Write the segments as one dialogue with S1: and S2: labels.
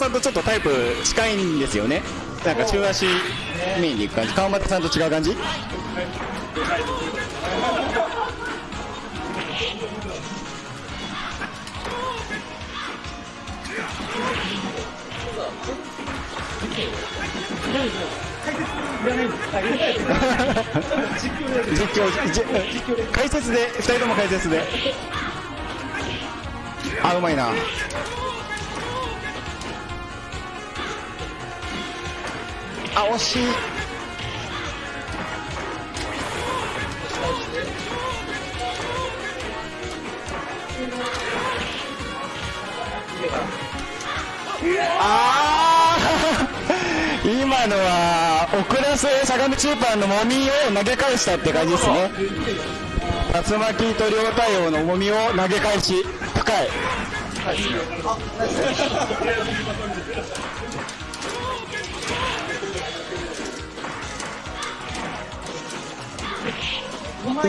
S1: さんとちょっとタイプ近いんですよね。なんか中足メインでいく感じ。川又さんと違う感じ？実況じ解説で2人とも解説で。あうまいなあ惜し。いああ 今のは遅らせ相模中パンのもみを投げ返したって感じですね。竜巻と両対応の重みを投げ返し。深い。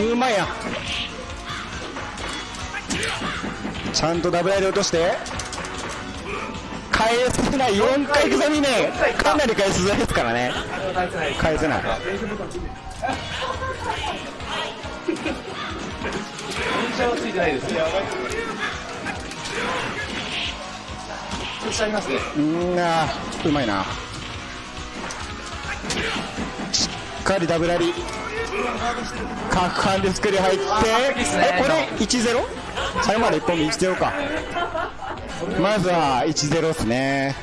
S1: うまいや。ちゃんとダブルで落として。返せない。4回刻みね。かなり返しづらいですからね。返せない。うん。あうまいなかりダブラリ。角半で作り入って。えこれ 1-0? 最後まで1本目1-0か。まずは1-0ですね。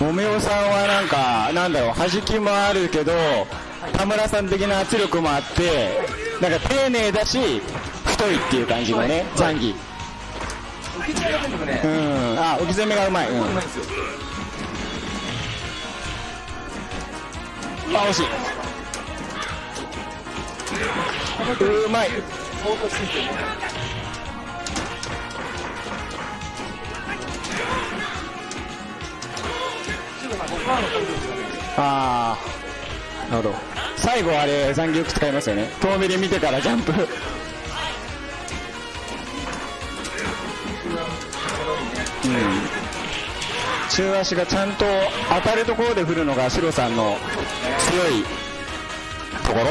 S1: もめおさんはなんかなんだろう弾きもあるけど田村さん的な圧力もあってなんか丁寧だし太いっていう感じのねザンギうん。あ置き攻めがうまい、うん、あ惜しい。うまい。ああなるほど。最後あれ残業使いますよね。遠目で見てからジャンプ。中足がちゃんと当たるところで振るのがシロさんの強いところ。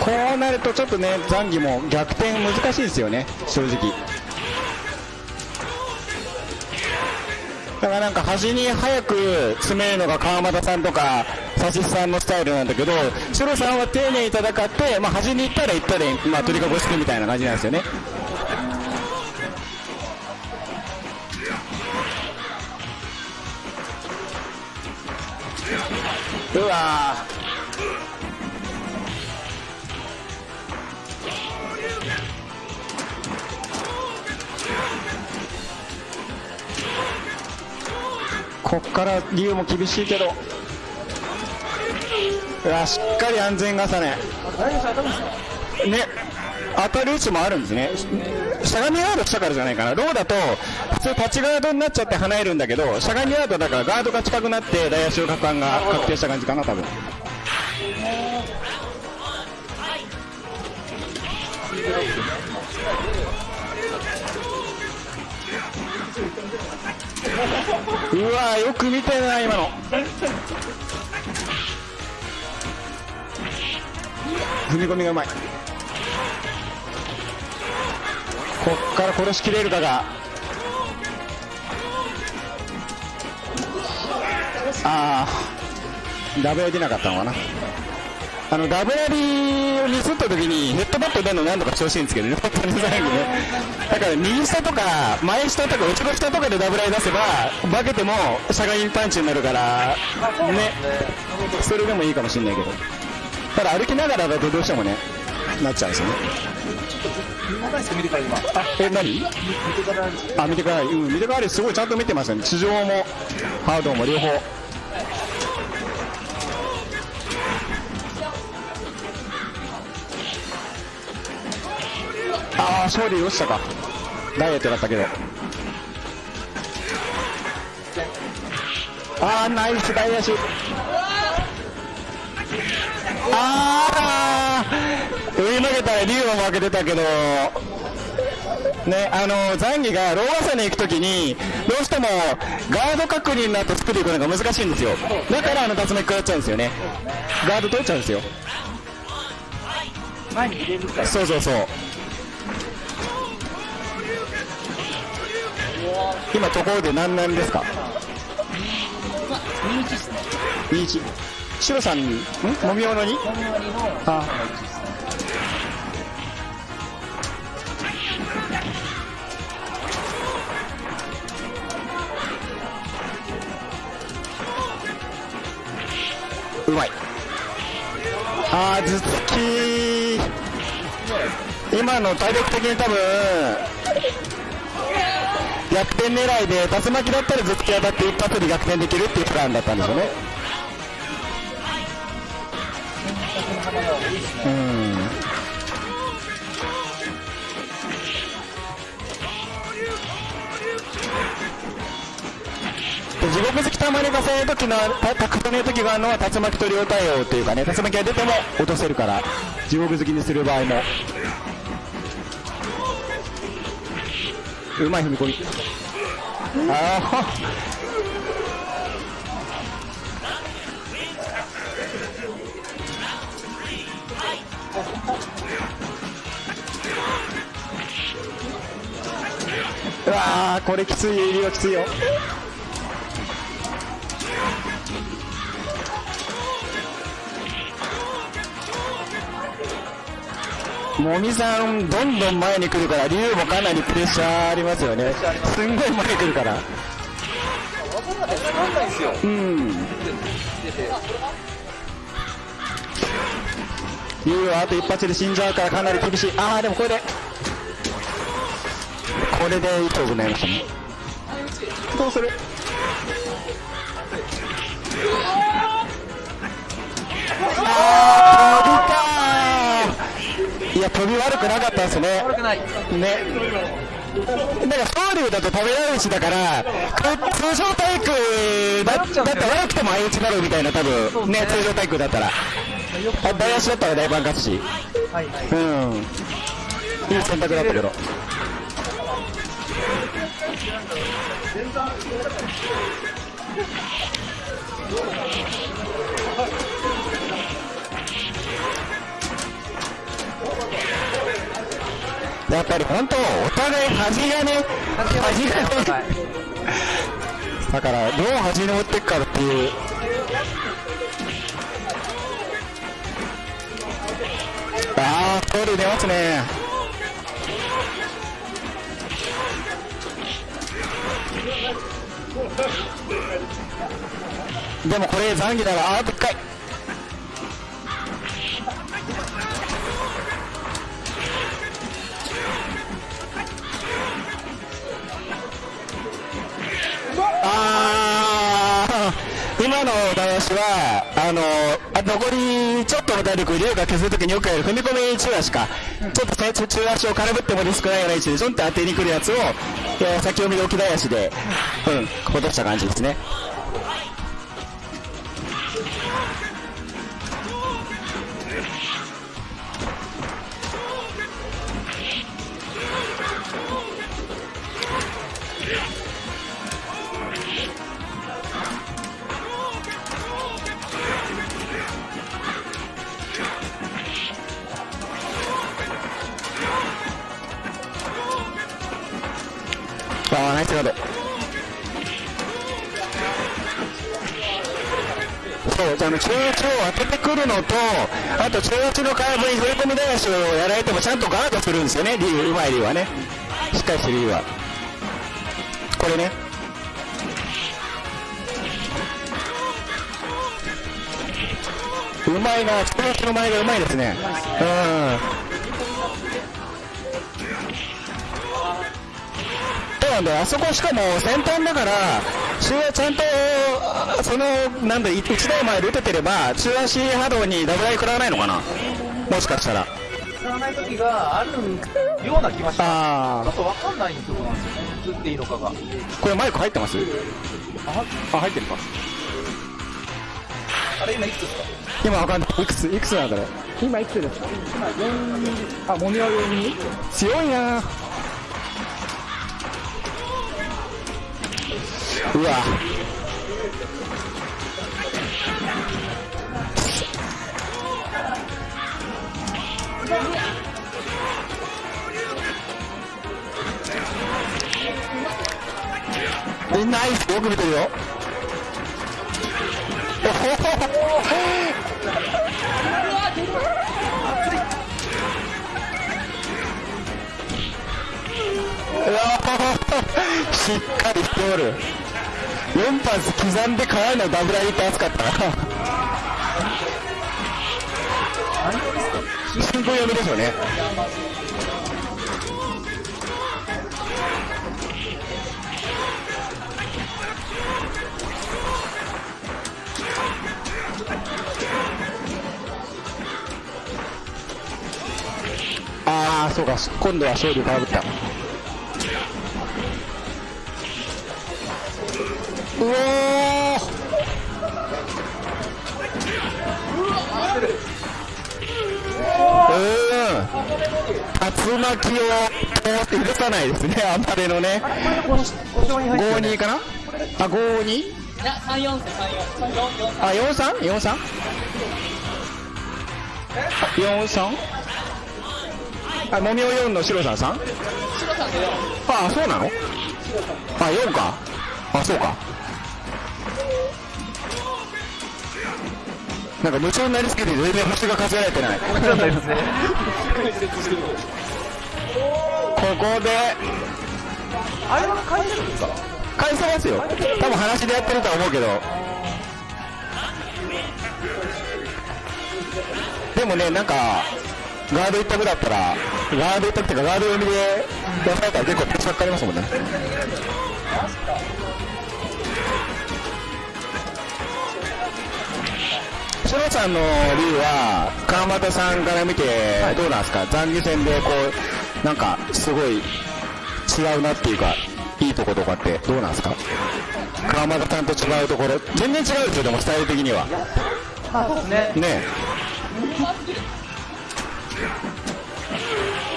S1: こうなるとちょっとね残儀も逆転難しいですよね正直。だからなんか端に早く詰めるのが川又さんとか指しさんのスタイルなんだけどシロさんは丁寧に戦って、まあ、端に行ったら行ったで、まあ、鳥かごしてみたいな感じなんですよね。うわこっから理由も厳しいけど。わしっかり安全重ね。ね当たる位置もあるんですね。しゃがみガードしたからじゃないかな。ローだと普通立ちガードになっちゃって離れるんだけどしゃがみガードだからガードが近くなって大足を果敢が確定した感じかな多分。うわよく見てるな今の。踏み込みがうまい。こっから殺しきれるかが。ああ。ダブル出なかったのかな。あのダブラリをミスった時にヘッドバット出るの何度か調子いいんですけどね。本当に最後ね。だから右下とか前下とか後ろ下とかでダブラリ出せば化けてもしゃがみパンチになるからね。それでもいいかもしれないけど。ただ歩きながらだとどうしてもねなっちゃうんですよね。あえ何？あ見てからうん見てからすごいちゃんと見てますよね地上もハードも両方。ああ勝利落ちたか。ダイエットだったけど。ああナイス大足ああ上に投げたら竜も負けてたけど。ね、あのザンギがロー技に行くときに、どうしてもガード確認の後スプリいくのが難しいんですよ、だからあの竜巻食らっちゃうんですよね、ガード取っちゃうんですよ、
S2: 前に入れるから、
S1: そうそうそう、今、ところで何なんですか、
S2: 21ですね、
S1: シロさんに、ん？もみおのに？あ
S2: 1っすね
S1: うまい。あー、頭突き今の体力的に多分、逆転狙いで、竜巻だったら頭突き当たって一発で逆転できるっていうプランだったんですよね。
S2: 選択の幅が多いっすね
S1: うん。地獄好きたまにがそういう時のたたくの時があるのは竜巻と両対応というかね竜巻が出ても落とせるから地獄好きにする場合も。うまい踏み込み。ああうわーこれきついよ入りはきついよ。もみさんどんどん前に来るから竜もかなりプレッシャーありますよね。すんごい前に来るから。
S2: 分かんないんすよ
S1: うん。
S2: 出て
S1: 竜はあと一発で死んじゃうからかなり厳しい。ああでもこれで。これで糸をなりましたねどうする？あー飛びかー。いや飛び悪くなかったですね。
S2: 悪くない。
S1: ね。だから総流だと食べられるしだから通常体育だだったら悪くても相打ちになるみたいな多分。ね。通常体育だったら。あ大足だったら大番勝つし
S2: はいはい。
S1: うん。いい選択だったけどやっぱり本当お互い端がね端がね。だからどう端に持っていくかっていう。ああ通り出ますね。でもこれ残儀ならあと1回。あー。今の男子はあの残りちょっとの体力竜が削るときによくやる踏み込み中足か。ちょっとね中足を空振ってもリスクないような位置でちょんと当てにくるやつを、えー先読みで置き台足でうん落とした感じですね。と中圧のカーブに振り込み台足をやられてもちゃんとガードするんですよね。リュウうまいリュウはね。しっかりしてるリュウは。これね。うまいな。中圧の前がうまいですね。うん。なんだよ。あそこしかも先端だから中足ちゃんとあそのなんだ1台前で打ててれば中足波動にダブルアイ食らわないのかな？もしかしたら。
S2: 使わない時があるような気がします
S1: あ
S2: ちょっと分かんないところなんですよ。ね打っていいのかが。
S1: あこれマイク入ってます？
S2: あ
S1: あ入ってるか。
S2: あれ今いくつですか？
S1: 今わかんない。いくついくつなんだろう
S3: 今いくつですか？今4あもみは4に
S1: 強いなうわ。えナイス。よく見てるよ。しっかりしておる。4発刻んでからのダブルアリって熱かった。な新聞読みでしょうね。ああそうか。今度は勝利かぶった。うおうん竜巻を通って許さないですね。あんまりのね。52かな？あ52
S4: いや、3、4です、3、4。4、4、
S1: あ、四三？四三？四三？あ、もみお四の白さんさん
S4: 白さん？で4。
S1: あ、そうなの？あ、四か。あ、そうか。なんか夢中になりすぎて全然星が数えられてない。こ。こで、
S2: あれは返せるんですか
S1: 返せますよ。多分話でやってるとは思うけど。でもね、なんか、ガード一択だったら、ガード一択っていうか、ガード読みで出されたら結構プレッシャーかかりますもんね。シロさんの竜は、川又さんから見て、どうなんですか、残留戦でこう、なんか、すごい違うなっていうか、いいとことかってどうなんですか？川又さんと違うところ、全然違うですよ、でもスタイル的には。
S2: あ、そうですね。
S1: ね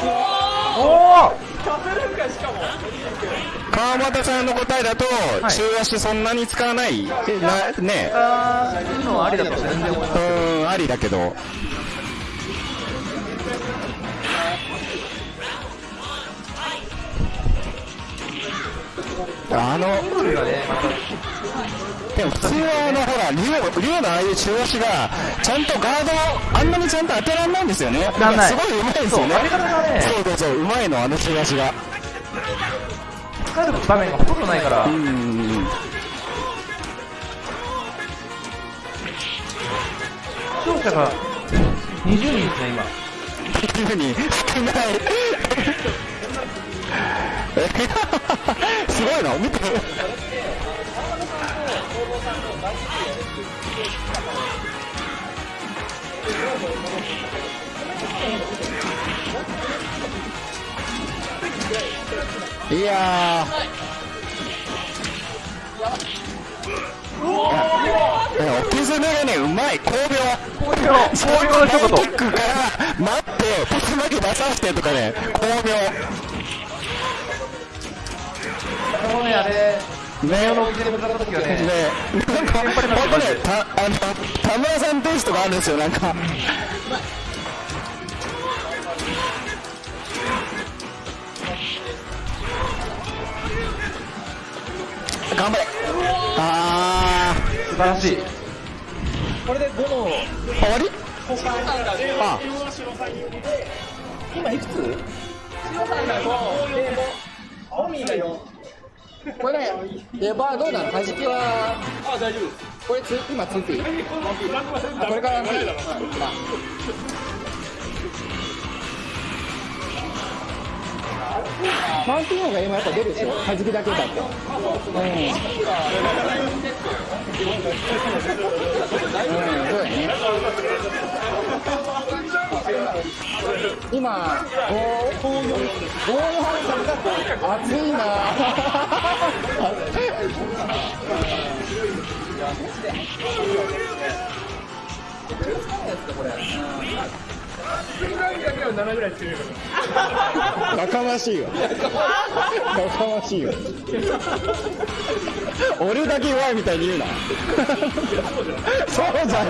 S2: おお
S1: 川又さんの答えだと、
S2: はい
S1: 中足そんなに使わない、なね
S2: あありだと全然思います。
S1: うーん、ありだけど。あの、でも普通はあの、ほら、竜竜のああいう中足が、ちゃんとガードを、あんなにちゃんと当てらんないんですよね。すごい上手いですよ
S2: ね
S1: そうそうそう、うまいの、あの中足が。
S2: 使える場面がほとんどないから
S1: う、ん。
S2: 視聴者が20人ですね、今。
S1: っていうふうに少ない。すごいな、見て。いやー。いや、お手詰めがね、うまい、巧妙。
S2: 巧妙巧妙の一言
S1: キックから待って、パス負け出させてとかね、巧妙。
S2: もうね、あれ、
S1: ね
S2: の置きで向かった時はね、
S1: ね、なんか、本当ね、た、あの、田村さんテイストがあるんですよ、なんか。頑張れ。あ
S2: 素晴らしい。
S4: これで5の
S1: ー、終わり？
S4: 白さんが5。
S1: あ、
S4: 今いくつ？白さんが5、で、青ミが4。
S3: これね、レバーどうなの？弾きは、
S4: あ、大丈夫です。
S3: これつ今ついていいあ、これからついていいうんまあマウンティンの方が今やっぱ出るでしょ？弾きだけだって。うん。うん、そうだね。今、5、5、4、暑いな
S1: やかましいわ。やかましいわ俺だけ弱いみたいに言うな。そうじゃんじゃん。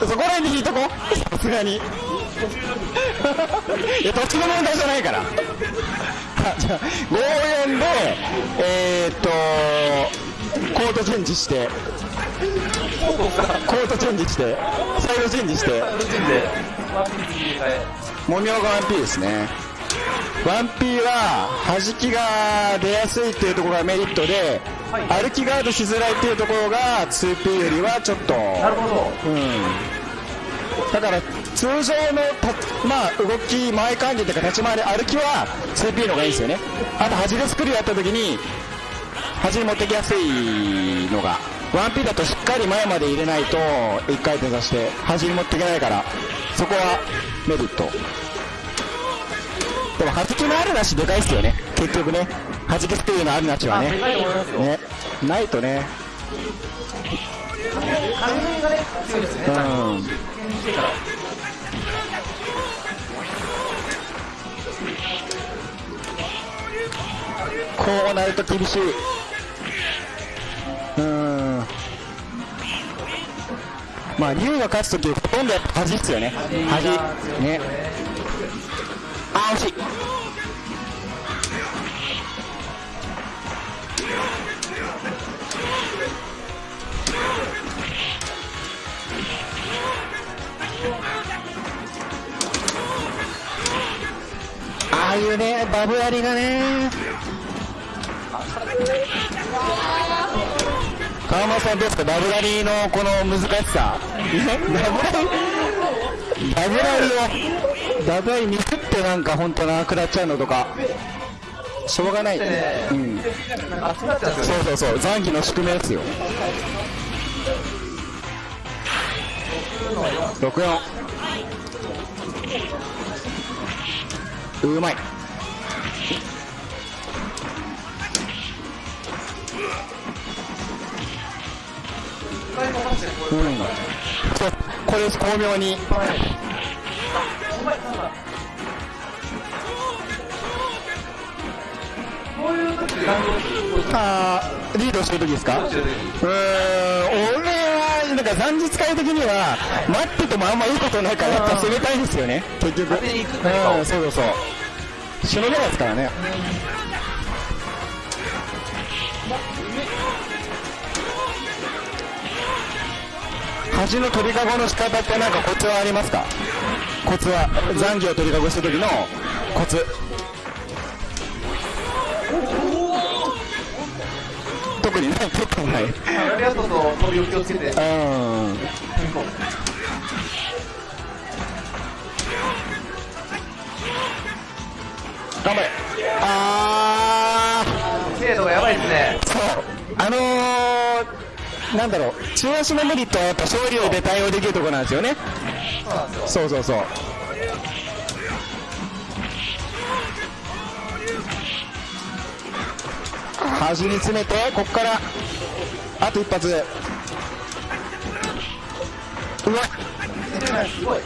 S1: そそこら辺に引いとこさすがに。いや土地の問題じゃないから。じゃあ54でえー、っとコートチェンジして。コートチェンジしてサイドチェンジして。
S2: ルーチンで、ワンピースに入れ替え。
S1: 模様が 1P ですね 1P は弾きが出やすいっていうところがメリットで、歩きガードしづらいっていうところが 2P よりはちょっと
S2: なるほど。
S1: うん。だから通常のた、まあ、動き前感じというか立ち回り歩きは 2P の方がいいですよね。あと端でスクリューやった時に端に持ってきやすいのが 1P だとしっかり前まで入れないと1回転させて端に持っていけないからそこはメリットでも弾きのあるなしでかいっすよね結局ね弾きスクリューのあるなしは
S2: あ、
S1: ね。ねないとね。うん。こうなると厳しい。まあ、竜が勝つとき、ほとんどやっぱ端っすよね。端。ね。あ、惜しい。ああいうね、バブやりがね。川村さんですか、ダブラリーのこの難しさ、ねダブラリー、ダブラリーを、ダブラリーミスってなんか本当なくなっちゃうのとか、しょうがない、うん、
S2: なん。か熱くなっちゃうんね。
S1: そうそうそう、残機の宿命ですよ。64うまいうん。これ巧妙に。あーリードしてる時ですか？うーん。俺はなんか残日会的には待っててもあんまいいことないからやっぱ攻めたいですよね。結局うんそうそうそう。しのげないですからね端の鳥かごの仕方ってなんかコツはありますか？コツは残機を鳥かごした時のコツ。特にない特にない。
S2: ラリアットと飛びを気をつけて、
S1: うん。頑張れ。あ
S2: 精度がやばいですね。
S1: ーそう。あのー、なんだろう中足のメリットはやっぱ勝利で対応できるところなんですよね
S2: そう。
S1: そうそうそう端に詰めてここからあと一発うわ
S2: すごい。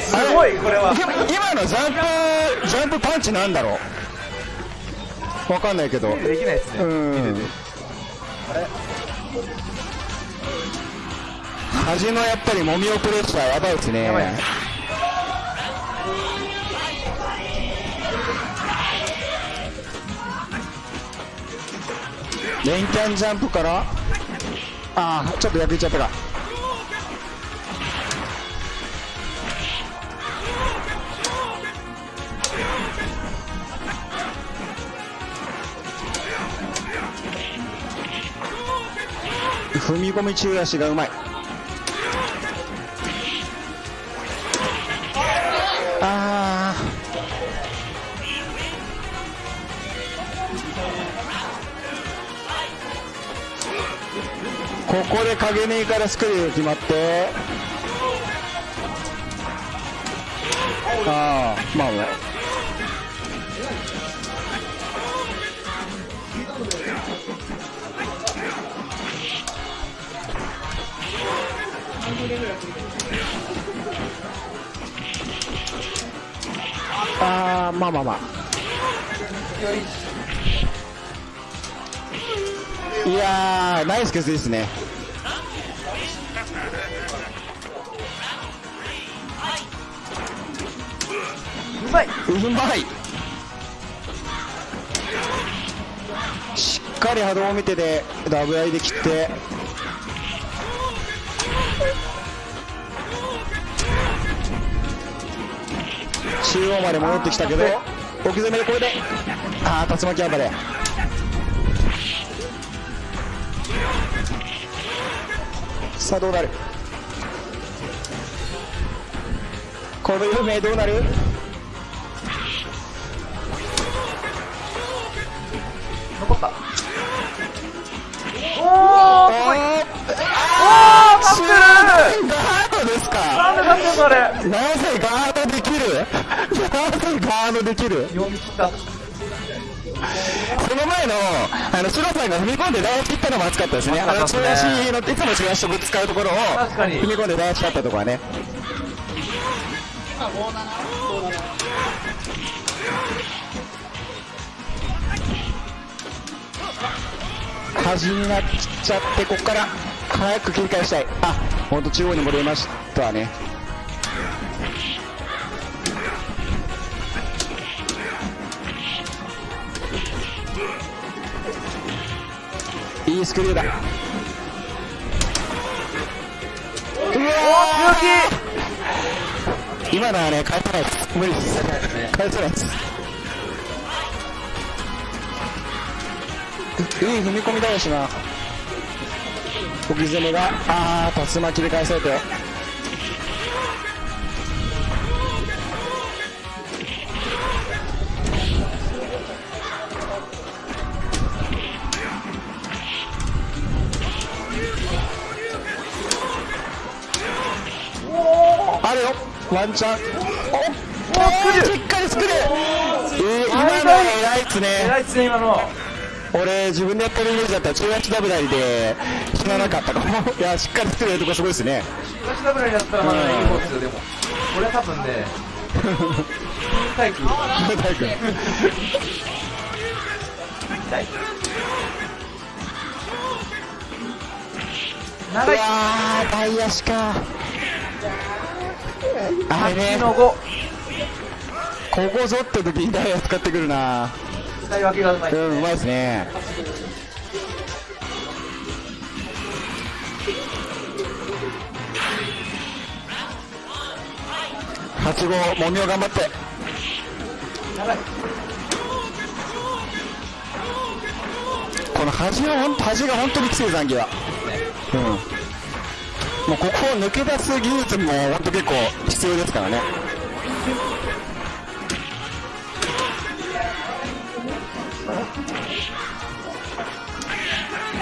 S2: すごい、これは。
S1: 今のジャンプジャンプパンチなんだろうわかんないけど
S2: できないですね。
S1: うん端のやっぱりもみをプレッシャーやばいですね。
S2: やばい。
S1: レンキャンジャンプから？ああちょっと破いちゃったか踏み込み中足がうまい。あー。ここで影根からスクリュー決まって。ああまあまああーまあまあまあ。いやーナイスケツですね。
S2: うまい。う
S1: まい。しっかり波動を見てでダブアイで切って中央まで戻ってきたけど置き攻めでこれでああ竜巻暴れ。さあどうなる？この有名どうなる？
S2: 残った。おー
S1: おー
S2: すごい
S1: あー
S2: 勝ってる。
S1: ガードですか？
S2: なんで勝ってんのあれ。
S1: なぜガードできる？ガードできる？
S2: 読み切った
S1: その前の、あの、シロさんが踏み込んで台足切ったのも熱かったですね。あの、中
S2: 熱かったですね
S1: 足の、いつも中足とぶつかるところを、踏み込んで台足だったところはね。端になっちゃって、ここから早く切り返したい。あ、ほんと中央に戻りましたね。いいスクリューだ。うわ
S2: 強
S1: ー今のはね、返せないです。無理です。返せないです。いい踏み込みだよしな。置き攻めが、あー、竜巻で返されて。ワンチャン。おお
S2: スクリュー
S1: しっかりスクリューえー今の
S2: はい
S1: 偉いっすね。
S2: 偉いっすね今の。
S1: 俺自分でやってるイメージだったら中足ダブダリで死ななかったかも いやしっかりスクリューやるとこすごいですね。
S2: 東ダブラになったらまだねいい方ですよでも。これは多分ね体育
S1: 大君
S2: 痛いう長
S1: わ
S2: い
S1: ー大足かあれね
S2: 8の5
S1: ここぞって時にダイヤ使ってくるな。
S2: 使い分けがうまい。
S1: うんうまいですね。8号もみを頑張って。この端が本当端が本当にきつい残機は。うんもうここを抜け出す技術も本当結構必要ですからね。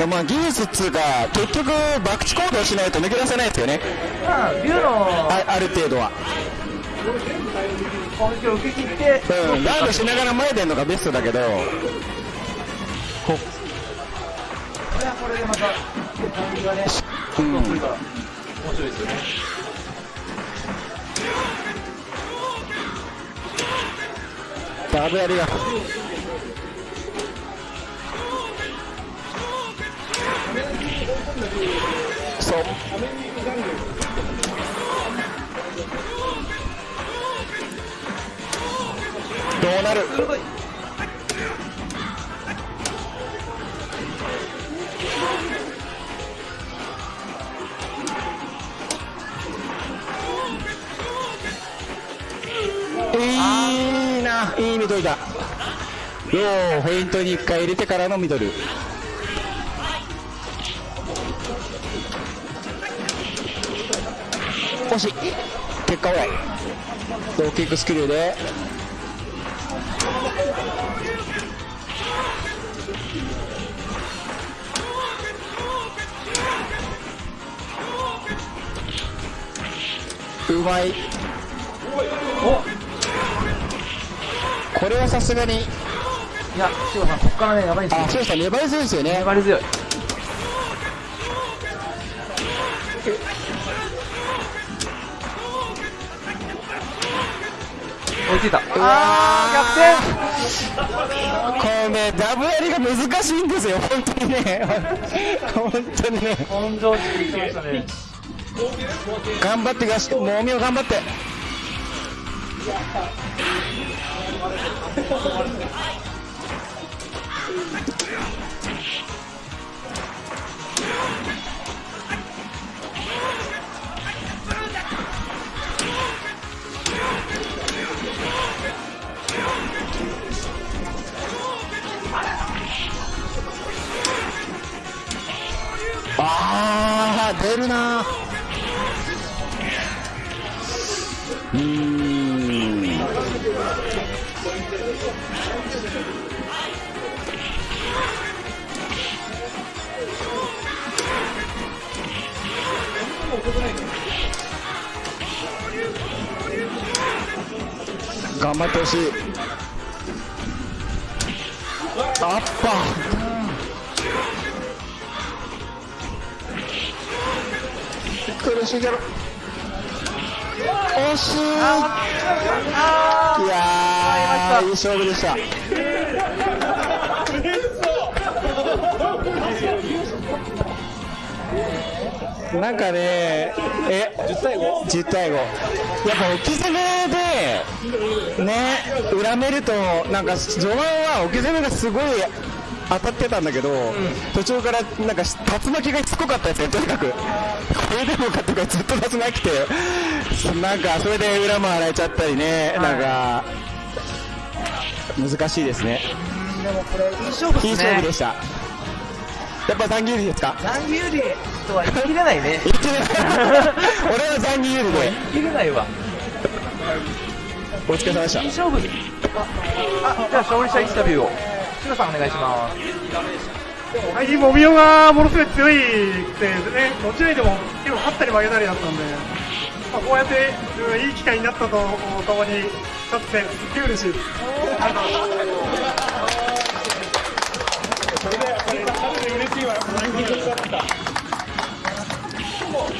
S1: まあ技術っつうか結局博打行動しないと抜け出せないですよね。
S2: まあ竜の
S1: あある程度は。
S2: 攻撃を受け切って
S1: うんガードしながら前出るのがベストだけど。こ
S2: これはこれでまたね
S1: うん
S2: 面白い。ですよね
S1: ダブやりがそうどうなるうフェイントに1回入れてからのミドル。惜しい。結果はローキックスクリューで。うまい。これはさすがに
S2: いやシオさんここからねやばいんですよ。
S1: あシオさん粘り強いですよね。
S2: 粘り強い。追いついた。あー。
S1: 逆転これねダブやりが難しいんですよ。本当にね。本当にね。
S2: 根性しきましたね。
S1: 頑張ってガシもみを頑張って。出るなうーん。張ってほしい。アッパー苦しいけど惜しい。いやーいい勝負でした。なんかねえ10対 5? 10対5やっぱ置き攻めでね恨めるとなんか序盤は置き攻めがすごい当たってたんだけど、途中からなんか竜巻がしつこかったですねとにかく。これでもかとかずっと竜巻来てなんかそれで裏も洗えちゃったりね、なんか難しいですね。
S2: でもこれいい勝負
S1: いい
S2: ですね
S1: 勝負でした。やっぱ残儀有利ですか？
S2: 残有利とは言い切れないね。
S1: 俺は残儀有利で
S2: 言い切れないわ
S1: お疲れ様でした
S2: 勝負あじゃあ勝利者インタビューをシロさんお願いします
S5: はい、もみおがものすごい強いくてですね、どちらにでも結構勝ったり負けたりだったんで、まあ、こうやって、うん、いい機会になったとともに勝って、すっげえ嬉しいです。それで、それで嬉しいわ、こ。